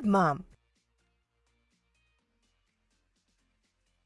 good, Mom.